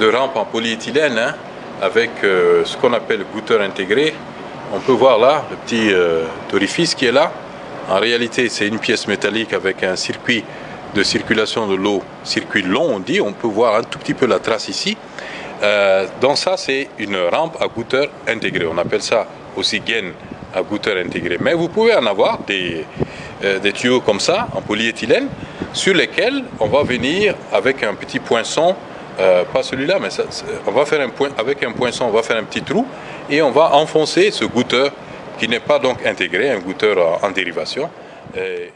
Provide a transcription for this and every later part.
de rampe en polyéthylène hein, avec euh, ce qu'on appelle le goûteur intégré. On peut voir là le petit euh, orifice qui est là. En réalité, c'est une pièce métallique avec un circuit de circulation de l'eau, circuit long on dit. On peut voir un tout petit peu la trace ici. Euh, donc ça, c'est une rampe à goûteur intégré. On appelle ça aussi gaine à goûteur intégré. Mais vous pouvez en avoir euh, des tuyaux comme ça, en polyéthylène, sur lesquels on va venir avec un petit poinçon euh, pas celui-là, mais on va faire un point, avec un poinçon, on va faire un petit trou et on va enfoncer ce goûteur qui n'est pas donc intégré, un goûteur en, dérivation. Euh,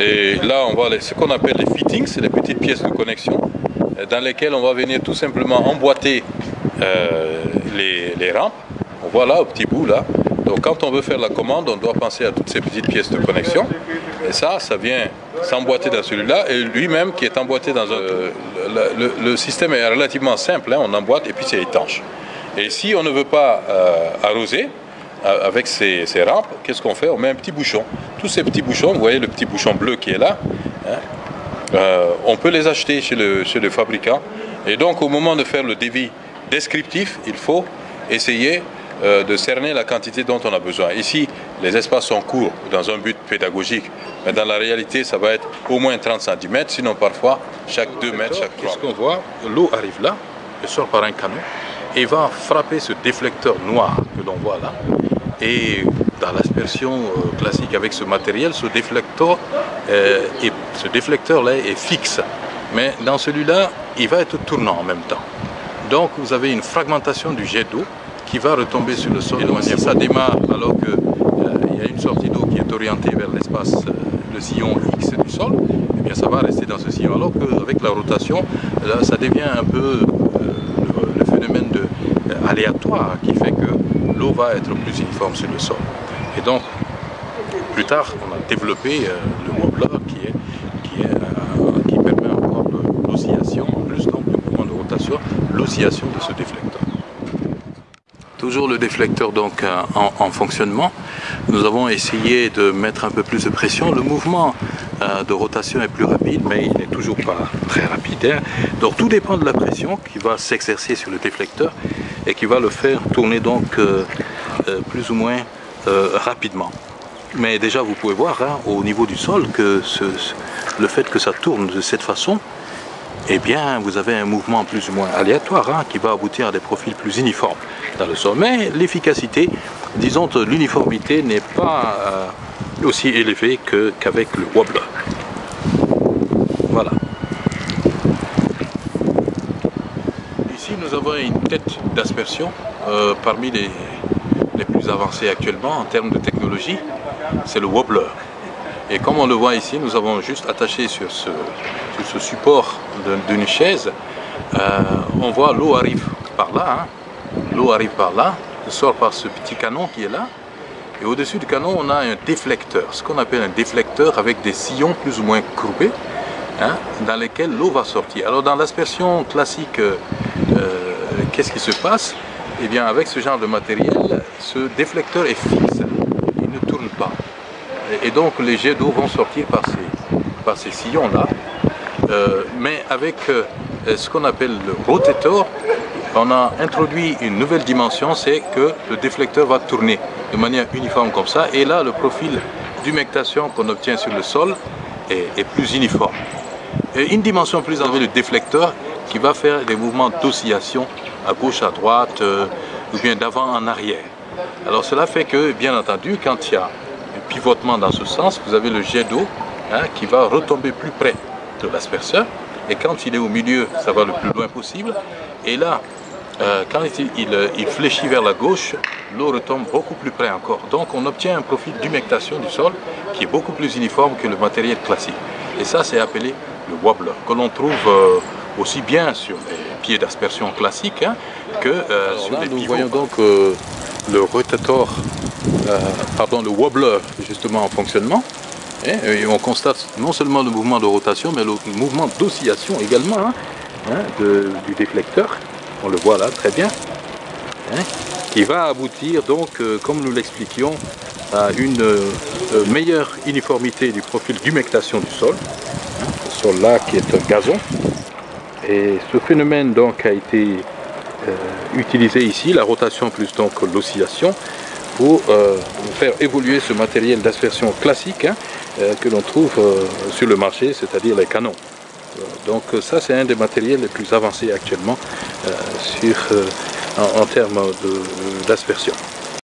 et là, on voit ce qu'on appelle les fittings, c'est les petites pièces de connexion euh, dans lesquelles on va venir tout simplement emboîter les, rampes. On voit là, au petit bout là. Donc quand on veut faire la commande, on doit penser à toutes ces petites pièces de connexion. Et ça, ça vient s'emboîter dans celui-là. Et lui-même qui est emboîté dans un... Le, système est relativement simple. Hein. on emboîte et puis c'est étanche. Et si on ne veut pas euh, arroser, euh, avec ces, rampes, qu'est-ce qu'on fait? On met un petit bouchon. Tous ces petits bouchons, vous voyez le petit bouchon bleu qui est là, hein, on peut les acheter chez le, chez le fabricant. Et donc au moment de faire le dévis descriptif, il faut essayer euh, de cerner la quantité dont on a besoin. Ici, les espaces sont courts dans un but pédagogique, mais dans la réalité, ça va être au moins 30 cm, sinon parfois chaque 2 mètres, chaque 3 Qu'est-ce qu'on voit? L'eau arrive là, elle sort par un canon, et va frapper ce déflecteur noir que l'on voit là. Et dans l'aspersion euh, classique avec ce matériel, ce déflecteur, euh, ce déflecteur là est fixe. Mais dans celui-là, il va être tournant en même temps. Donc vous avez une fragmentation du jet d'eau qui va retomber sur le sol. Et ça démarre alors qu'il euh, y a une sortie d'eau qui est orientée vers l'espace, euh, le sillon X du sol, eh bien ça va rester dans ce sillon. Alors qu'avec la rotation, ça devient un peu euh, le, phénomène de, aléatoire qui fait que l'eau va être plus uniforme sur le sol. Et donc, plus tard, on a développé le wobbler qui est de ce déflecteur. Toujours le déflecteur donc euh, en, fonctionnement. Nous avons essayé de mettre un peu plus de pression. Le mouvement euh, de rotation est plus rapide, mais il n'est toujours pas très rapide. Hein. Donc tout dépend de la pression qui va s'exercer sur le déflecteur et qui va le faire tourner donc euh, plus ou moins rapidement. Mais déjà vous pouvez voir hein, au niveau du sol que le fait que ça tourne de cette façon eh bien, vous avez un mouvement plus ou moins aléatoire hein, qui va aboutir à des profils plus uniformes dans le sol. Mais l'efficacité, disons, l'uniformité n'est pas euh, aussi élevée qu'avec le wobbler. Voilà. Ici, nous avons une tête d'aspersion euh, parmi les, les plus avancées actuellement en termes de technologie. C'est le wobbler. Et comme on le voit ici, nous avons juste attaché sur ce, ce support d'une chaise, euh, on voit l'eau arrive par là, hein. l'eau arrive par là, sort par ce petit canon qui est là, et au-dessus du canon, on a un déflecteur, ce qu'on appelle un déflecteur avec des sillons plus ou moins courbés, hein, dans lesquels l'eau va sortir. Alors dans l'aspersion classique, euh, euh, qu'est-ce qui se passe? Eh bien avec ce genre de matériel, ce déflecteur est fixe, il ne tourne pas. Et donc les jets d'eau vont sortir par ces sillons-là, euh, mais avec euh, ce qu'on appelle le rotator, on a introduit une nouvelle dimension, c'est que le déflecteur va tourner de manière uniforme comme ça, et là le profil d'humectation qu'on obtient sur le sol est, plus uniforme. Une dimension plus élevée, le déflecteur, qui va faire des mouvements d'oscillation à gauche, à droite, euh, ou bien d'avant en arrière. Alors cela fait que, bien entendu, quand il y a un pivotement dans ce sens, vous avez le jet d'eau hein, qui va retomber plus près de l'asperceur. Et quand il est au milieu, ça va le plus loin possible. Et là, euh, quand il, fléchit vers la gauche, l'eau retombe beaucoup plus près encore. Donc on obtient un profil d'humectation du sol qui est beaucoup plus uniforme que le matériel classique. Et ça, c'est appelé le wobbler, que l'on trouve euh, aussi bien sur les pieds d'aspersion classiques hein, que euh, sur les pivots. Nous voyons donc le rotator, pardon, le wobbler justement en fonctionnement. Et on constate non seulement le mouvement de rotation, mais le mouvement d'oscillation également hein, hein, du déflecteur. On le voit là très bien. Hein. qui va aboutir donc, comme nous l'expliquions, à une meilleure uniformité du profil d'humectation du sol. Ce sol-là qui est un gazon. Et ce phénomène donc a été utilisé ici, la rotation plus donc l'oscillation, pour faire évoluer ce matériel d'aspersion classique hein, que l'on trouve sur le marché, c'est-à-dire les canons. Donc ça c'est un des matériels les plus avancés actuellement en, en termes d'aspersion.